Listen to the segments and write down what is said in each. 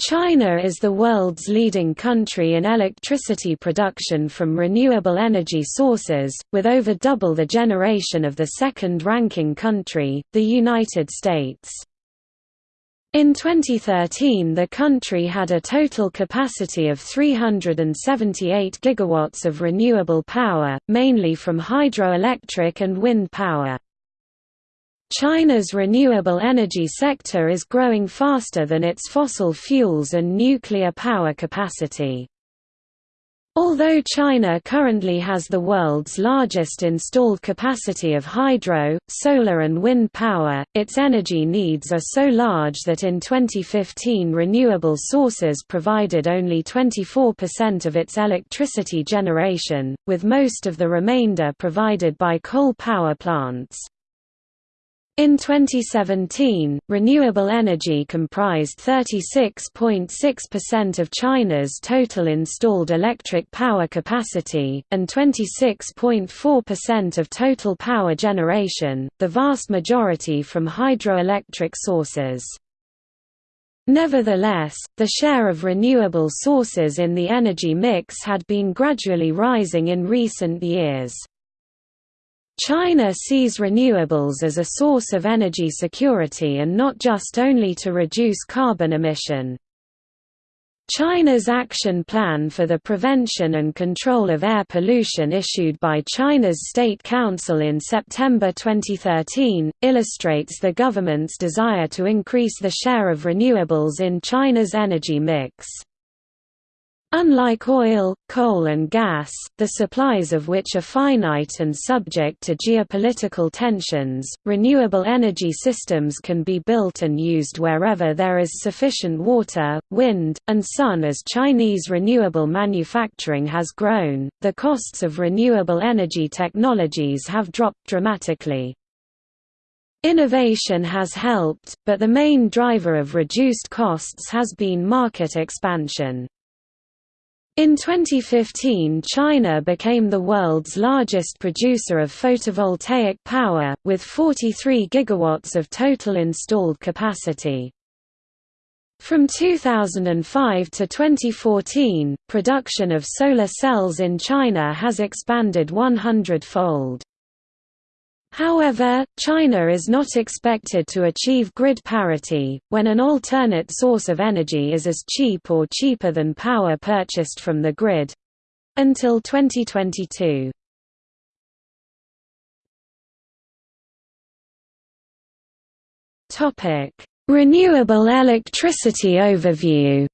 China is the world's leading country in electricity production from renewable energy sources, with over double the generation of the second-ranking country, the United States. In 2013 the country had a total capacity of 378 gigawatts of renewable power, mainly from hydroelectric and wind power. China's renewable energy sector is growing faster than its fossil fuels and nuclear power capacity. Although China currently has the world's largest installed capacity of hydro, solar and wind power, its energy needs are so large that in 2015 renewable sources provided only 24% of its electricity generation, with most of the remainder provided by coal power plants. In 2017, renewable energy comprised 36.6% of China's total installed electric power capacity, and 26.4% of total power generation, the vast majority from hydroelectric sources. Nevertheless, the share of renewable sources in the energy mix had been gradually rising in recent years. China sees renewables as a source of energy security and not just only to reduce carbon emission. China's Action Plan for the Prevention and Control of Air Pollution issued by China's State Council in September 2013, illustrates the government's desire to increase the share of renewables in China's energy mix. Unlike oil, coal and gas, the supplies of which are finite and subject to geopolitical tensions, renewable energy systems can be built and used wherever there is sufficient water, wind, and sun as Chinese renewable manufacturing has grown, the costs of renewable energy technologies have dropped dramatically. Innovation has helped, but the main driver of reduced costs has been market expansion. In 2015 China became the world's largest producer of photovoltaic power, with 43 gigawatts of total installed capacity. From 2005 to 2014, production of solar cells in China has expanded 100-fold. However, China is not expected to achieve grid parity, when an alternate source of energy is as cheap or cheaper than power purchased from the grid—until 2022. Renewable electricity overview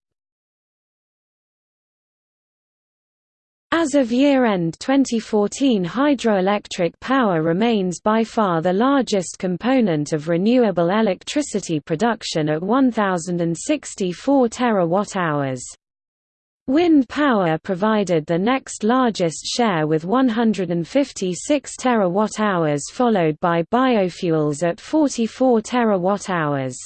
As of year-end 2014 hydroelectric power remains by far the largest component of renewable electricity production at 1,064 terawatt-hours. Wind power provided the next largest share with 156 terawatt-hours followed by biofuels at 44 terawatt-hours.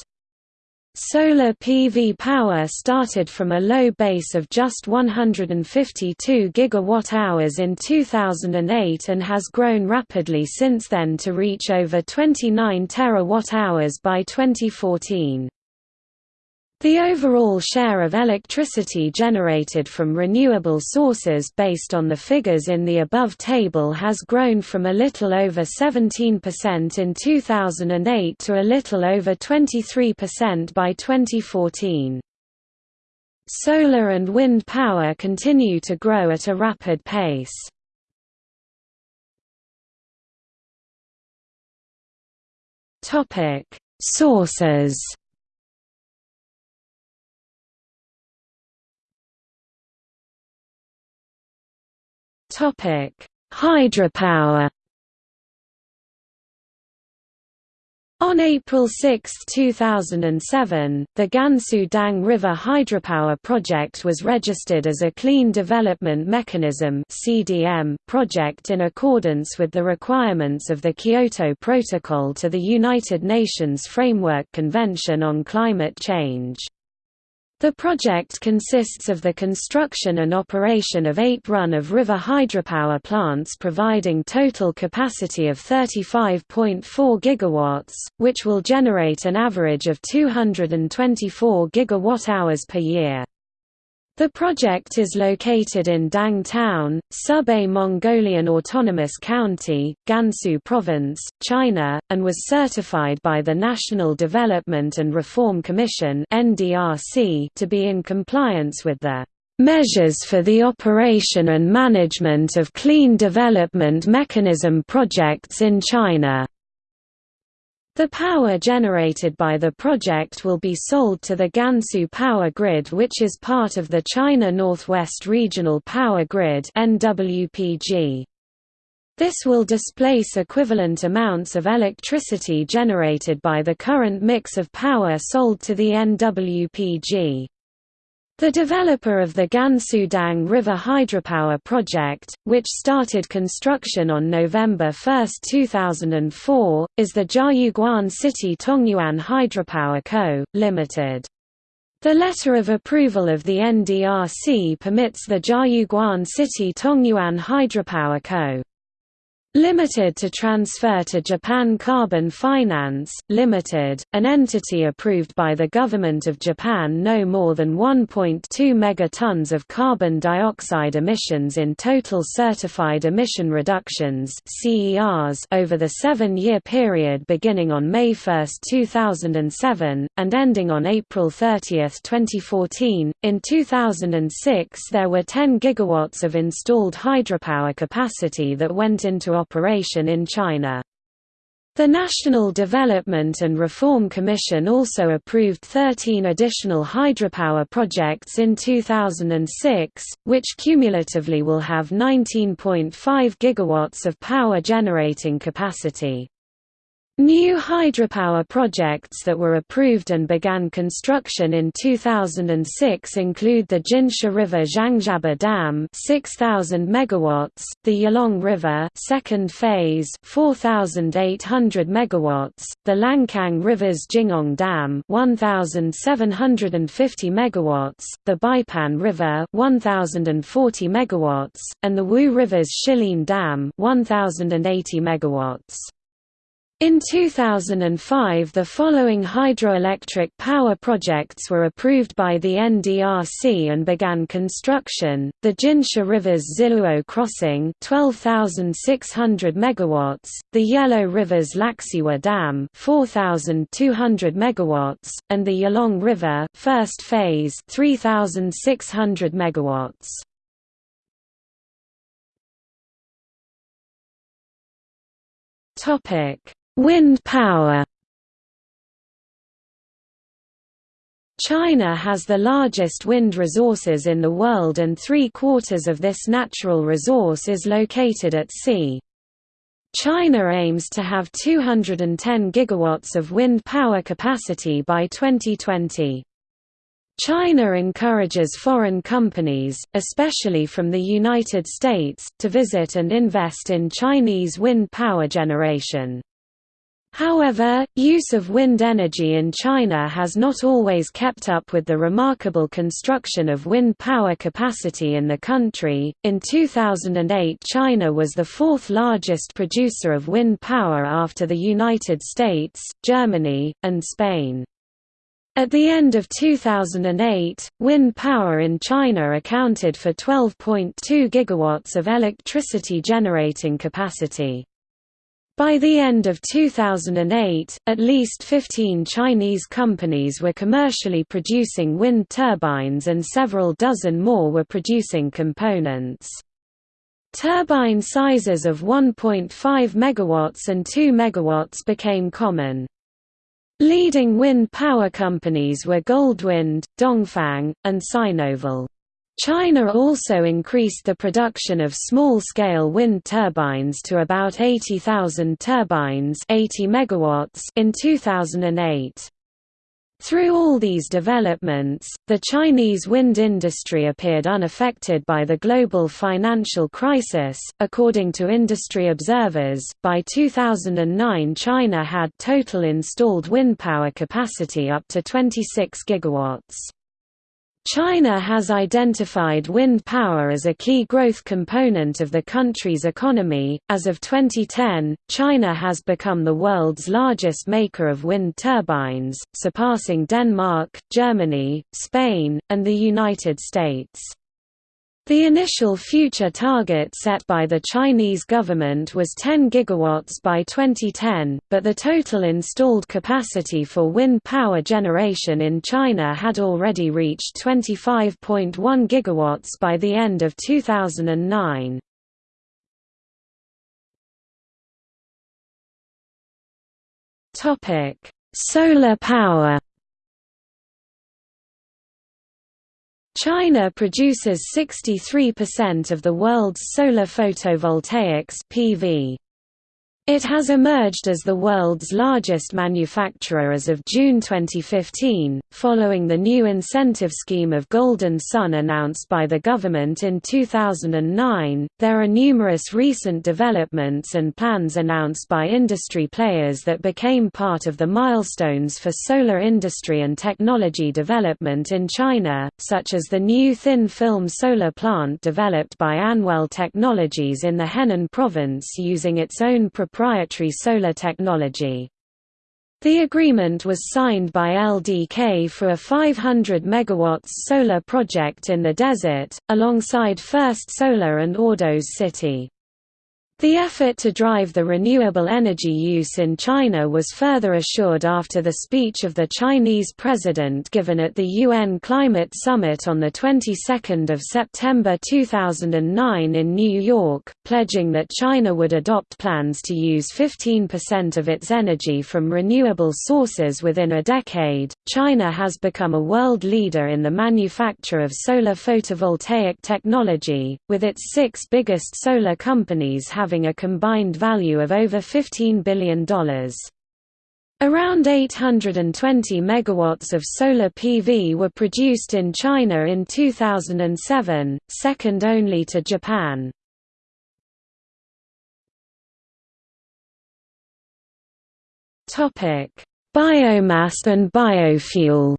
Solar PV power started from a low base of just 152 gigawatt-hours in 2008 and has grown rapidly since then to reach over 29 terawatt-hours by 2014. The overall share of electricity generated from renewable sources based on the figures in the above table has grown from a little over 17% in 2008 to a little over 23% by 2014. Solar and wind power continue to grow at a rapid pace. Sources Topic: Hydropower. On April 6, 2007, the Gansu Dang River Hydropower Project was registered as a Clean Development Mechanism project in accordance with the requirements of the Kyoto Protocol to the United Nations Framework Convention on Climate Change. The project consists of the construction and operation of eight run-of-river hydropower plants providing total capacity of 35.4 GW, which will generate an average of 224 GWh per year. The project is located in Dang Town, Subei Mongolian Autonomous County, Gansu Province, China, and was certified by the National Development and Reform Commission to be in compliance with the "...measures for the operation and management of clean development mechanism projects in China." The power generated by the project will be sold to the Gansu Power Grid which is part of the China Northwest Regional Power Grid NWPG. This will displace equivalent amounts of electricity generated by the current mix of power sold to the NWPG. The developer of the Gansu-Dang River hydropower project, which started construction on November 1, 2004, is the Jiayuguan City Tongyuan Hydropower Co., Ltd. The letter of approval of the NDRC permits the Jiayuguan City Tongyuan Hydropower Co. Limited to transfer to Japan Carbon Finance, Limited, an entity approved by the Government of Japan no more than 1.2 megatons of carbon dioxide emissions in total certified emission reductions over the seven-year period beginning on May 1, 2007, and ending on April 30, 2014. In 2006 there were 10 gigawatts of installed hydropower capacity that went into operation in China. The National Development and Reform Commission also approved 13 additional hydropower projects in 2006, which cumulatively will have 19.5 gigawatts of power generating capacity. New hydropower projects that were approved and began construction in 2006 include the Jinsha River Zhangjiabei Dam 6000 megawatts, the Yalong River second phase 4800 megawatts, the Lancang River's Jinghong Dam 1750 megawatts, the Beipan River 1040 megawatts, and the Wu River's Shilin Dam 1080 megawatts. In 2005 the following hydroelectric power projects were approved by the NDRC and began construction, the Jinsha River's Ziluo Crossing 12,600 megawatts, the Yellow River's Laxiwa Dam 4,200 megawatts, and the Yalong River first phase 3,600 megawatts. Topic Wind power China has the largest wind resources in the world and three-quarters of this natural resource is located at sea. China aims to have 210 gigawatts of wind power capacity by 2020. China encourages foreign companies, especially from the United States, to visit and invest in Chinese wind power generation. However, use of wind energy in China has not always kept up with the remarkable construction of wind power capacity in the country. In 2008, China was the fourth largest producer of wind power after the United States, Germany, and Spain. At the end of 2008, wind power in China accounted for 12.2 gigawatts of electricity generating capacity. By the end of 2008, at least 15 Chinese companies were commercially producing wind turbines and several dozen more were producing components. Turbine sizes of 1.5 MW and 2 MW became common. Leading wind power companies were Goldwind, Dongfang, and Sinovel. China also increased the production of small-scale wind turbines to about 80,000 turbines 80 megawatts in 2008. Through all these developments, the Chinese wind industry appeared unaffected by the global financial crisis. According to industry observers, by 2009 China had total installed wind power capacity up to 26 gigawatts. China has identified wind power as a key growth component of the country's economy. As of 2010, China has become the world's largest maker of wind turbines, surpassing Denmark, Germany, Spain, and the United States. The initial future target set by the Chinese government was 10 gigawatts by 2010, but the total installed capacity for wind power generation in China had already reached 25.1 gigawatts by the end of 2009. Solar power China produces 63% of the world's solar photovoltaics PV. It has emerged as the world's largest manufacturer as of June 2015, following the new incentive scheme of Golden Sun announced by the government in 2009. There are numerous recent developments and plans announced by industry players that became part of the milestones for solar industry and technology development in China, such as the new thin film solar plant developed by Anwell Technologies in the Henan province using its own proprietary proprietary solar technology. The agreement was signed by LDK for a 500 MW solar project in the desert, alongside First Solar and Ordos City. The effort to drive the renewable energy use in China was further assured after the speech of the Chinese president given at the UN Climate Summit on the 22nd of September 2009 in New York, pledging that China would adopt plans to use 15% of its energy from renewable sources within a decade. China has become a world leader in the manufacture of solar photovoltaic technology, with its 6 biggest solar companies having having a combined value of over $15 billion. Around 820 megawatts of solar PV were produced in China in 2007, second only to Japan. Biomass and biofuel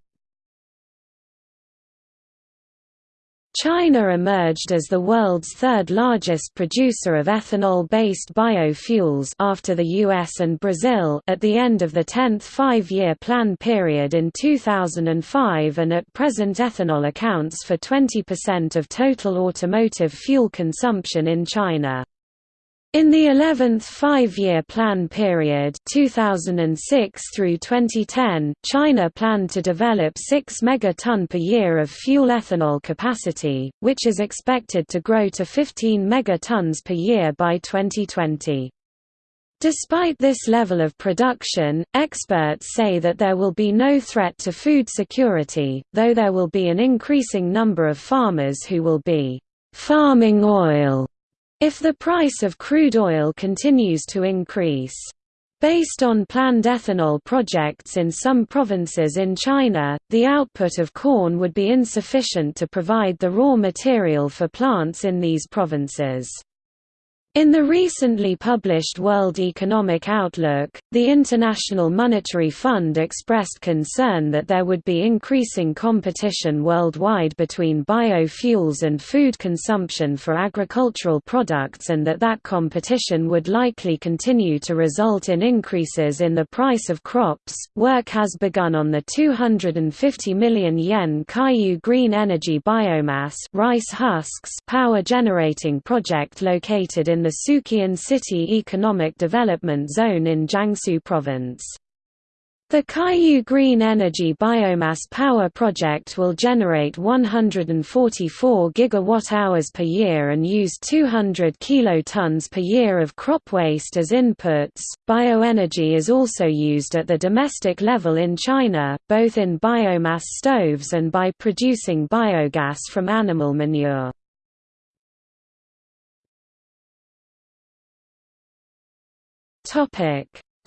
China emerged as the world's third largest producer of ethanol-based biofuels after the US and Brazil at the end of the 10th five-year plan period in 2005 and at present ethanol accounts for 20% of total automotive fuel consumption in China. In the 11th five-year plan period 2006 through 2010, China planned to develop 6 megaton per year of fuel ethanol capacity, which is expected to grow to 15 megatons per year by 2020. Despite this level of production, experts say that there will be no threat to food security, though there will be an increasing number of farmers who will be farming oil if the price of crude oil continues to increase. Based on planned ethanol projects in some provinces in China, the output of corn would be insufficient to provide the raw material for plants in these provinces. In the recently published World Economic Outlook, the International Monetary Fund expressed concern that there would be increasing competition worldwide between biofuels and food consumption for agricultural products and that that competition would likely continue to result in increases in the price of crops. Work has begun on the 250 million yen Kaiyu Green Energy Biomass rice husks power generating project located in in the Suqian City Economic Development Zone in Jiangsu Province. The Kaiyu Green Energy Biomass Power Project will generate 144 gigawatt-hours per year and use 200 kilotons per year of crop waste as inputs. Bioenergy is also used at the domestic level in China, both in biomass stoves and by producing biogas from animal manure.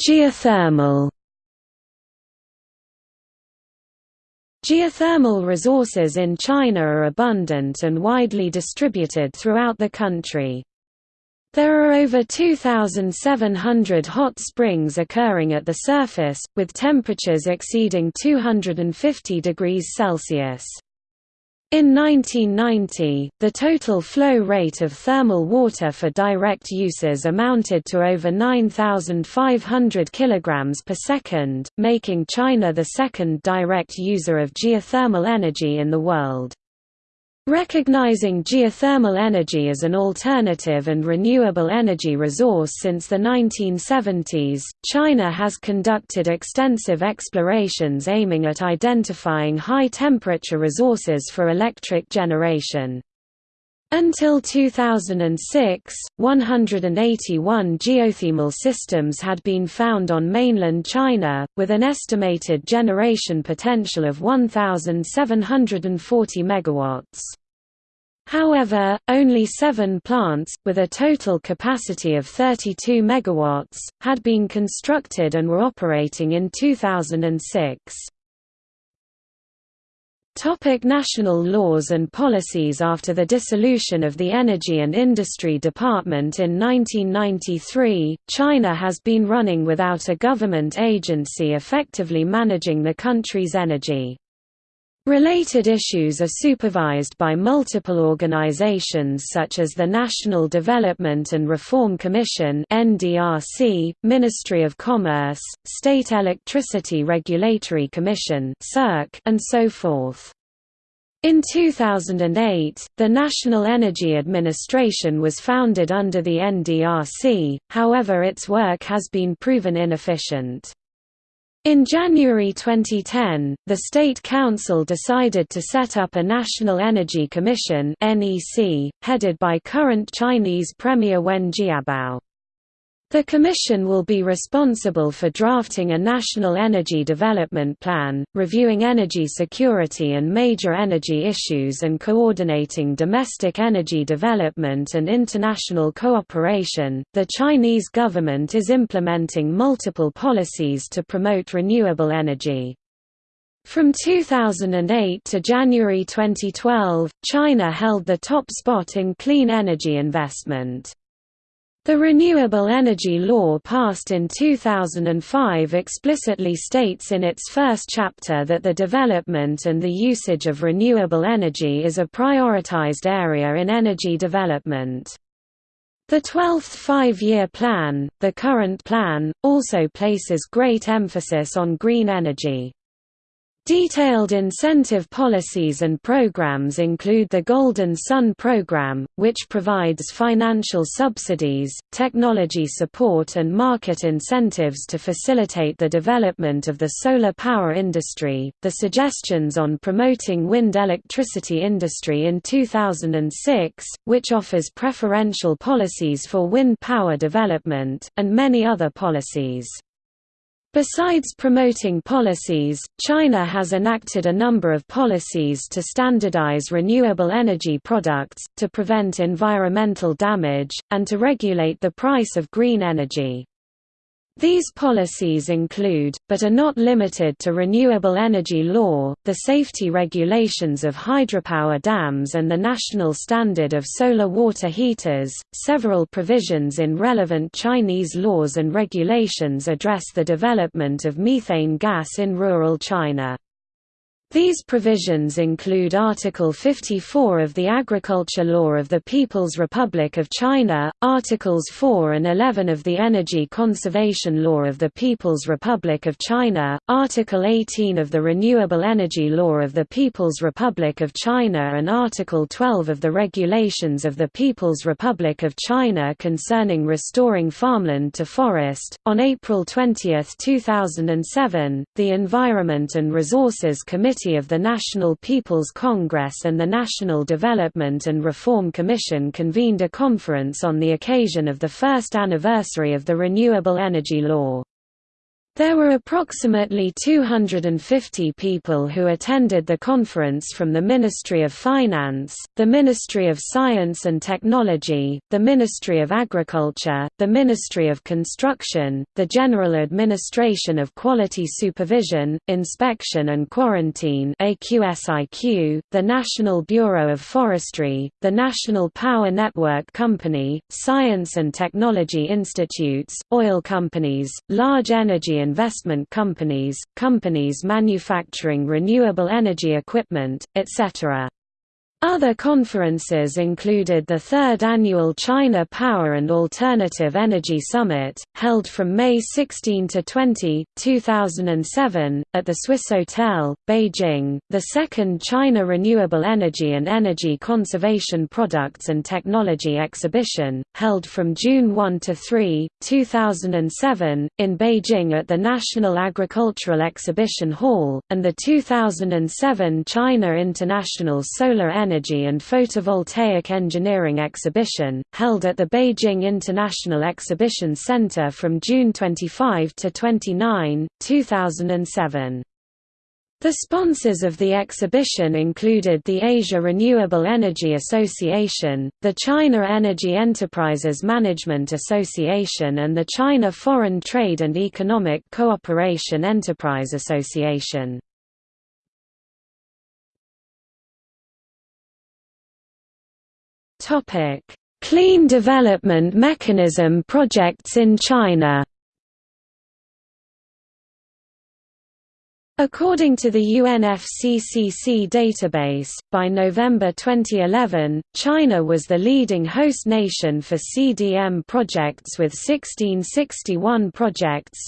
Geothermal. Geothermal resources in China are abundant and widely distributed throughout the country. There are over 2,700 hot springs occurring at the surface, with temperatures exceeding 250 degrees Celsius. In 1990, the total flow rate of thermal water for direct uses amounted to over 9,500 kg per second, making China the second direct user of geothermal energy in the world. Recognizing geothermal energy as an alternative and renewable energy resource since the 1970s, China has conducted extensive explorations aiming at identifying high-temperature resources for electric generation. Until 2006, 181 geothermal systems had been found on mainland China, with an estimated generation potential of 1,740 MW. However, only seven plants, with a total capacity of 32 MW, had been constructed and were operating in 2006. Topic national laws and policies After the dissolution of the Energy and Industry Department in 1993, China has been running without a government agency effectively managing the country's energy. Related issues are supervised by multiple organizations such as the National Development and Reform Commission (NDRC), Ministry of Commerce, State Electricity Regulatory Commission (SERC), and so forth. In 2008, the National Energy Administration was founded under the NDRC, however its work has been proven inefficient. In January 2010, the State Council decided to set up a National Energy Commission headed by current Chinese Premier Wen Jiabao. The Commission will be responsible for drafting a national energy development plan, reviewing energy security and major energy issues and coordinating domestic energy development and international cooperation. The Chinese government is implementing multiple policies to promote renewable energy. From 2008 to January 2012, China held the top spot in clean energy investment. The Renewable Energy Law passed in 2005 explicitly states in its first chapter that the development and the usage of renewable energy is a prioritized area in energy development. The 12th five-year plan, the current plan, also places great emphasis on green energy. Detailed incentive policies and programs include the Golden Sun program, which provides financial subsidies, technology support and market incentives to facilitate the development of the solar power industry. The suggestions on promoting wind electricity industry in 2006, which offers preferential policies for wind power development, and many other policies. Besides promoting policies, China has enacted a number of policies to standardize renewable energy products, to prevent environmental damage, and to regulate the price of green energy. These policies include, but are not limited to renewable energy law, the safety regulations of hydropower dams and the national standard of solar water heaters. Several provisions in relevant Chinese laws and regulations address the development of methane gas in rural China. These provisions include Article 54 of the Agriculture Law of the People's Republic of China, Articles 4 and 11 of the Energy Conservation Law of the People's Republic of China, Article 18 of the Renewable Energy Law of the People's Republic of China and Article 12 of the Regulations of the People's Republic of China concerning restoring farmland to forest. On April 20, 2007, the Environment and Resources Committee Committee of the National People's Congress and the National Development and Reform Commission convened a conference on the occasion of the first anniversary of the Renewable Energy Law. There were approximately 250 people who attended the conference from the Ministry of Finance, the Ministry of Science and Technology, the Ministry of Agriculture, the Ministry of Construction, the General Administration of Quality Supervision, Inspection and Quarantine the National Bureau of Forestry, the National Power Network Company, Science and Technology Institutes, oil companies, large energy investment companies, companies manufacturing renewable energy equipment, etc. Other conferences included the third annual China Power and Alternative Energy Summit, held from May 16 to 20, 2007, at the Swissôtel, Beijing, the second China Renewable Energy and Energy Conservation Products and Technology Exhibition, held from June 1 to 3, 2007, in Beijing at the National Agricultural Exhibition Hall, and the 2007 China International Solar Energy Energy and Photovoltaic Engineering Exhibition, held at the Beijing International Exhibition Center from June 25 to 29, 2007. The sponsors of the exhibition included the Asia Renewable Energy Association, the China Energy Enterprises Management Association and the China Foreign Trade and Economic Cooperation Enterprise Association. Topic: Clean Development Mechanism projects in China. According to the UNFCCC database, by November 2011, China was the leading host nation for CDM projects with 1661 projects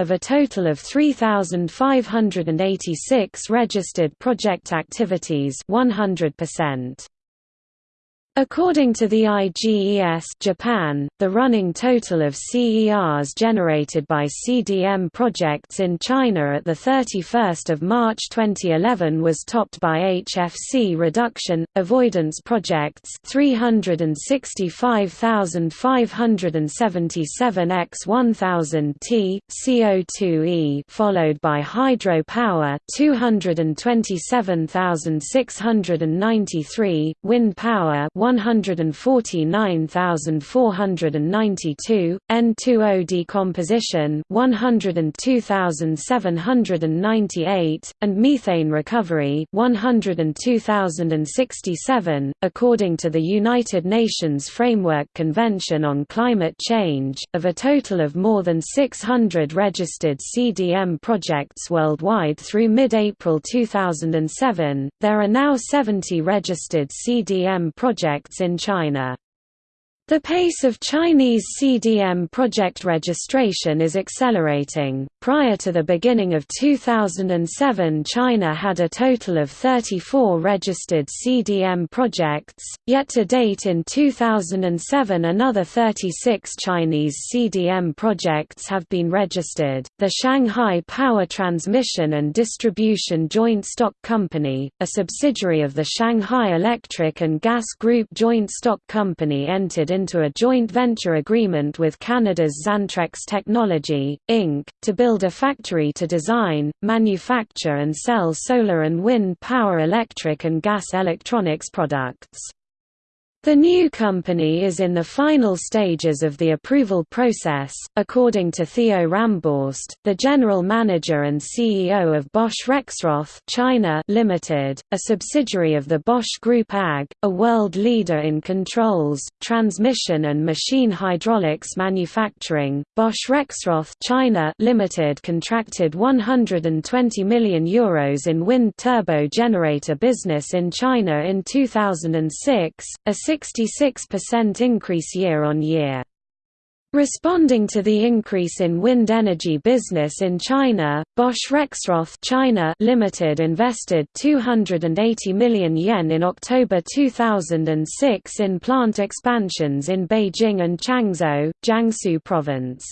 of a total of 3,586 registered project activities 100%. According to the IGES Japan, the running total of CERs generated by CDM projects in China at 31 March 2011 was topped by HFC reduction, avoidance projects 365,577 x 1000 T, CO2e followed by hydro power 227,693, wind power 149,492, N2O decomposition 102,798, and methane recovery 102,067. According to the United Nations Framework Convention on Climate Change, of a total of more than 600 registered CDM projects worldwide through mid-April 2007, there are now 70 registered CDM projects projects in China. The pace of Chinese CDM project registration is accelerating. Prior to the beginning of 2007, China had a total of 34 registered CDM projects, yet to date in 2007 another 36 Chinese CDM projects have been registered. The Shanghai Power Transmission and Distribution Joint Stock Company, a subsidiary of the Shanghai Electric and Gas Group Joint Stock Company entered into a joint venture agreement with Canada's Xantrex Technology, Inc., to build a factory to design, manufacture and sell solar and wind power electric and gas electronics products. The new company is in the final stages of the approval process, according to Theo Ramborst, the general manager and CEO of Bosch Rexroth China Limited, a subsidiary of the Bosch Group AG, a world leader in controls, transmission and machine hydraulics manufacturing. Bosch Rexroth China Limited contracted 120 million euros in wind turbo generator business in China in 2006, a 66% increase year-on-year. Responding to the increase in wind energy business in China, Bosch Rexroth China Limited invested 280 million yen in October 2006 in plant expansions in Beijing and Changzhou, Jiangsu province.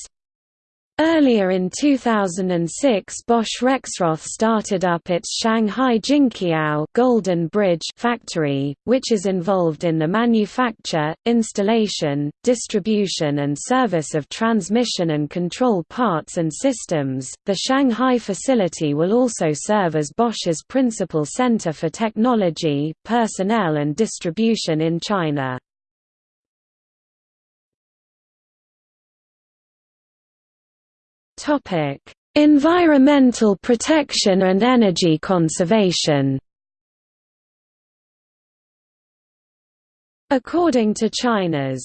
Earlier in 2006 Bosch Rexroth started up its Shanghai Jinqiao Golden Bridge factory, which is involved in the manufacture, installation, distribution and service of transmission and control parts and systems. The Shanghai facility will also serve as Bosch's principal center for technology, personnel and distribution in China. Topic: Environmental protection and energy conservation. According to China's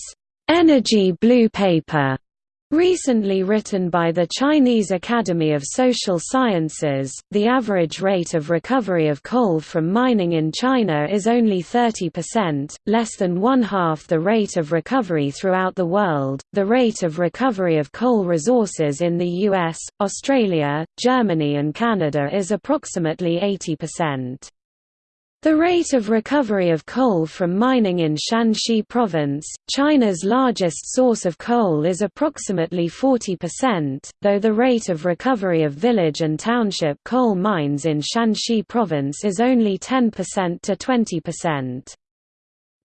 Energy Blue Paper Recently written by the Chinese Academy of Social Sciences, the average rate of recovery of coal from mining in China is only 30%, less than one half the rate of recovery throughout the world. The rate of recovery of coal resources in the US, Australia, Germany, and Canada is approximately 80%. The rate of recovery of coal from mining in Shanxi Province, China's largest source of coal is approximately 40%, though the rate of recovery of village and township coal mines in Shanxi Province is only 10% to 20%.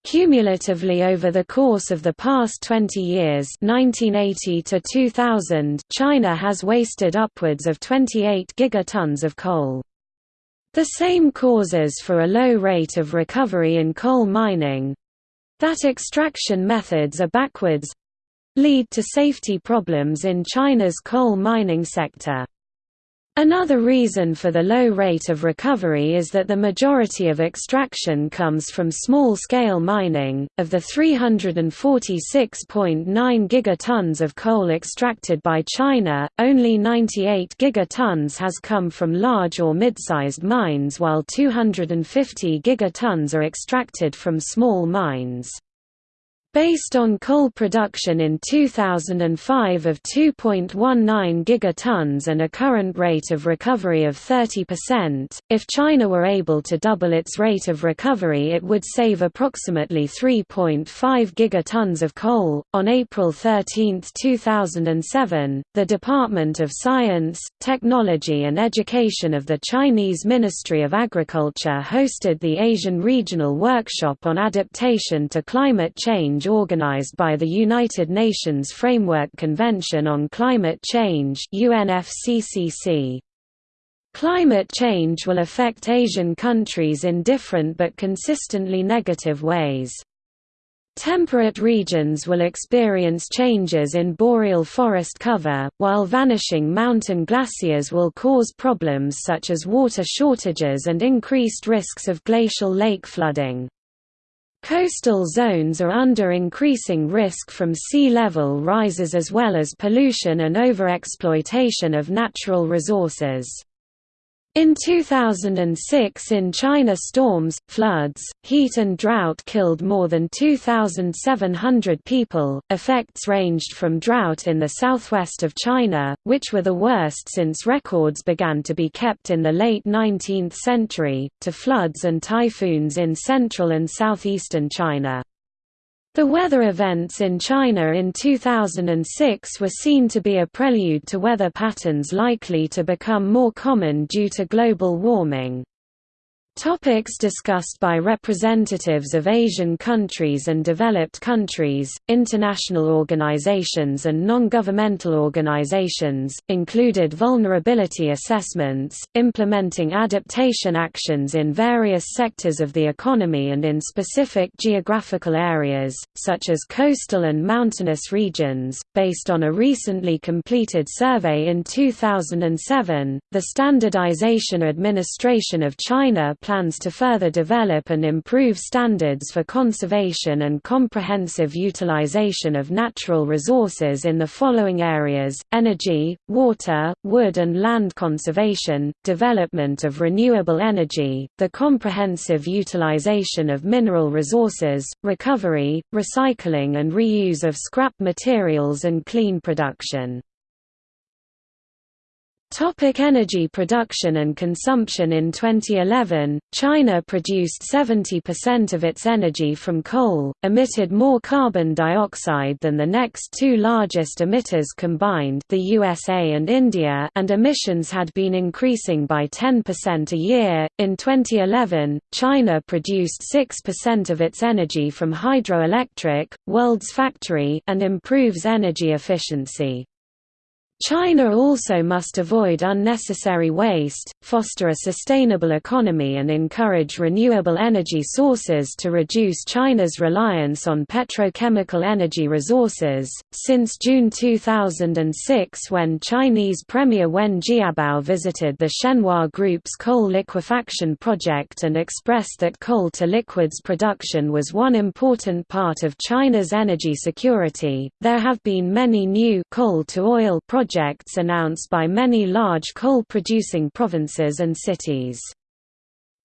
Cumulatively over the course of the past 20 years 1980 to 2000, China has wasted upwards of 28 gigatons of coal. The same causes for a low rate of recovery in coal mining—that extraction methods are backwards—lead to safety problems in China's coal mining sector. Another reason for the low rate of recovery is that the majority of extraction comes from small-scale mining. Of the 346.9 gigatons of coal extracted by China, only 98 gigatons has come from large or mid-sized mines while 250 gigatons are extracted from small mines. Based on coal production in 2005 of 2.19 gigatons and a current rate of recovery of 30%, if China were able to double its rate of recovery, it would save approximately 3.5 gigatons of coal. On April 13, 2007, the Department of Science, Technology and Education of the Chinese Ministry of Agriculture hosted the Asian Regional Workshop on Adaptation to Climate Change change organized by the United Nations Framework Convention on Climate Change UNFCCC. Climate change will affect Asian countries in different but consistently negative ways. Temperate regions will experience changes in boreal forest cover, while vanishing mountain glaciers will cause problems such as water shortages and increased risks of glacial lake flooding. Coastal zones are under increasing risk from sea level rises as well as pollution and overexploitation of natural resources. In 2006 in China storms, floods, heat and drought killed more than 2,700 people. Effects ranged from drought in the southwest of China, which were the worst since records began to be kept in the late 19th century, to floods and typhoons in central and southeastern China. The weather events in China in 2006 were seen to be a prelude to weather patterns likely to become more common due to global warming. Topics discussed by representatives of Asian countries and developed countries, international organizations and non-governmental organizations, included vulnerability assessments, implementing adaptation actions in various sectors of the economy and in specific geographical areas, such as coastal and mountainous regions. Based on a recently completed survey in 2007, the Standardization Administration of China plans to further develop and improve standards for conservation and comprehensive utilization of natural resources in the following areas, energy, water, wood and land conservation, development of renewable energy, the comprehensive utilization of mineral resources, recovery, recycling and reuse of scrap materials and clean production. Topic energy production and consumption In 2011, China produced 70% of its energy from coal, emitted more carbon dioxide than the next two largest emitters combined the USA and India and emissions had been increasing by 10% a year. In 2011, China produced 6% of its energy from hydroelectric, world's factory and improves energy efficiency. China also must avoid unnecessary waste, foster a sustainable economy and encourage renewable energy sources to reduce China's reliance on petrochemical energy resources. Since June 2006 when Chinese Premier Wen Jiabao visited the Shenhua Group's coal liquefaction project and expressed that coal to liquids production was one important part of China's energy security, there have been many new coal to oil projects projects announced by many large coal-producing provinces and cities.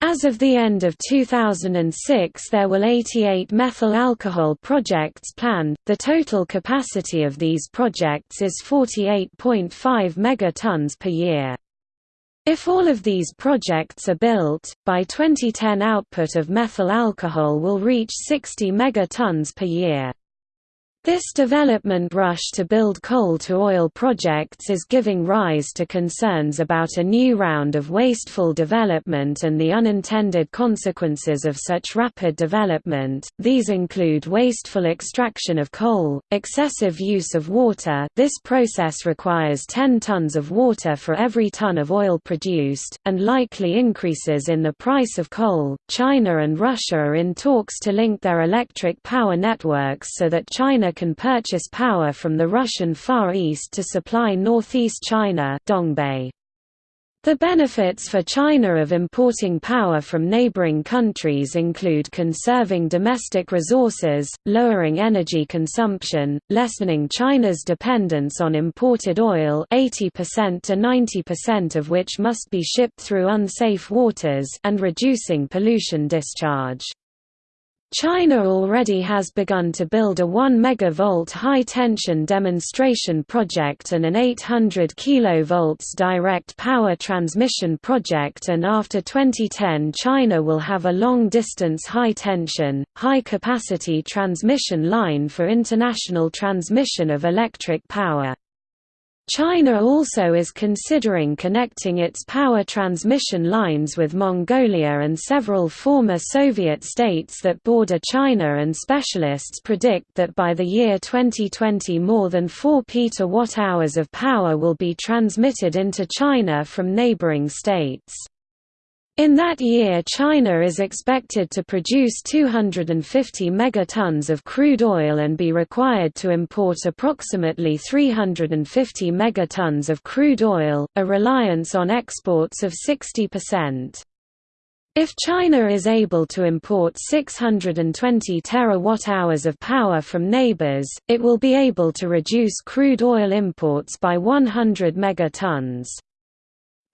As of the end of 2006 there were 88 methyl alcohol projects planned, the total capacity of these projects is 48.5 megatons per year. If all of these projects are built, by 2010 output of methyl alcohol will reach 60 megatons per year. This development rush to build coal-to-oil projects is giving rise to concerns about a new round of wasteful development and the unintended consequences of such rapid development. These include wasteful extraction of coal, excessive use of water this process requires 10 tons of water for every ton of oil produced, and likely increases in the price of coal. China and Russia are in talks to link their electric power networks so that China can purchase power from the Russian Far East to supply northeast China Dongbei. The benefits for China of importing power from neighboring countries include conserving domestic resources, lowering energy consumption, lessening China's dependence on imported oil 80% to 90% of which must be shipped through unsafe waters and reducing pollution discharge. China already has begun to build a 1 MV high-tension demonstration project and an 800 kV direct power transmission project and after 2010 China will have a long-distance high-tension, high-capacity transmission line for international transmission of electric power. China also is considering connecting its power transmission lines with Mongolia and several former Soviet states that border China and specialists predict that by the year 2020 more than 4 petawatt-hours of power will be transmitted into China from neighboring states. In that year China is expected to produce 250 megatons of crude oil and be required to import approximately 350 megatons of crude oil, a reliance on exports of 60%. If China is able to import 620 terawatt-hours of power from neighbors, it will be able to reduce crude oil imports by 100 megatons.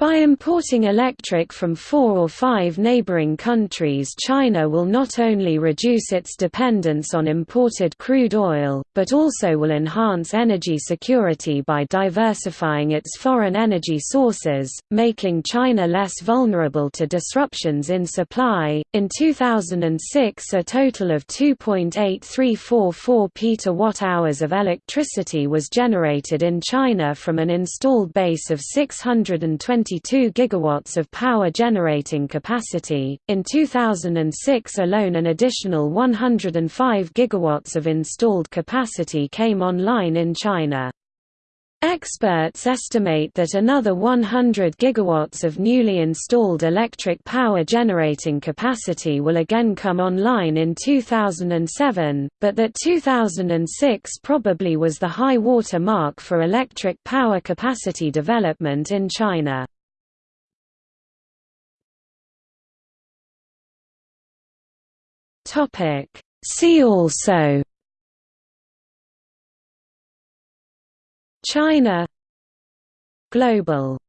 By importing electric from four or five neighboring countries China will not only reduce its dependence on imported crude oil, but also will enhance energy security by diversifying its foreign energy sources, making China less vulnerable to disruptions in supply. In 2006 a total of 2.8344 petawatt-hours of electricity was generated in China from an installed base of 620 22 gigawatts of power generating capacity. In 2006 alone an additional 105 gigawatts of installed capacity came online in China. Experts estimate that another 100 gigawatts of newly installed electric power generating capacity will again come online in 2007, but that 2006 probably was the high water mark for electric power capacity development in China. Topic. See also China Global